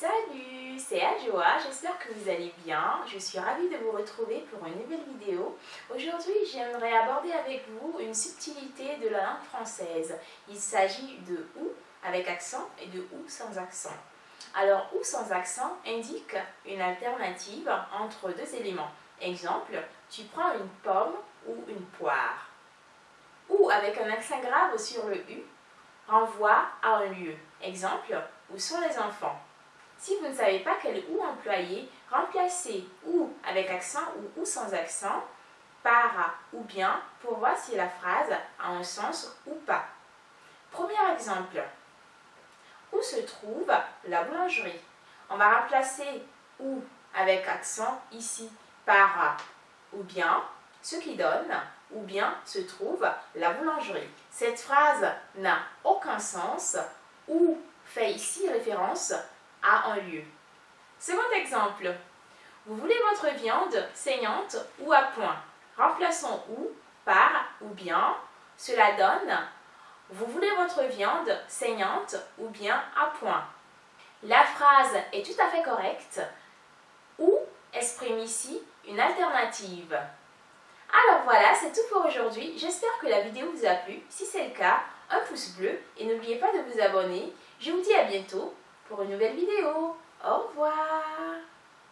Salut, c'est Adjoa, j'espère que vous allez bien. Je suis ravie de vous retrouver pour une nouvelle vidéo. Aujourd'hui, j'aimerais aborder avec vous une subtilité de la langue française. Il s'agit de OU avec accent et de OU sans accent. Alors, OU sans accent indique une alternative entre deux éléments. Exemple, tu prends une pomme ou une poire. OU avec un accent grave sur le U renvoie à un lieu. Exemple, où sont les enfants? Si vous ne savez pas quel ou employer, remplacez ou avec accent ou ou sans accent par ou bien pour voir si la phrase a un sens ou pas. Premier exemple. Où se trouve la boulangerie? On va remplacer ou avec accent ici par ou bien, ce qui donne ou bien se trouve la boulangerie. Cette phrase n'a aucun sens ou fait ici référence un lieu. Second exemple. Vous voulez votre viande saignante ou à point Remplaçons ou par ou bien. Cela donne Vous voulez votre viande saignante ou bien à point La phrase est tout à fait correcte. Ou exprime ici une alternative. Alors voilà, c'est tout pour aujourd'hui. J'espère que la vidéo vous a plu. Si c'est le cas, un pouce bleu et n'oubliez pas de vous abonner. Je vous dis à bientôt pour une nouvelle vidéo. Au revoir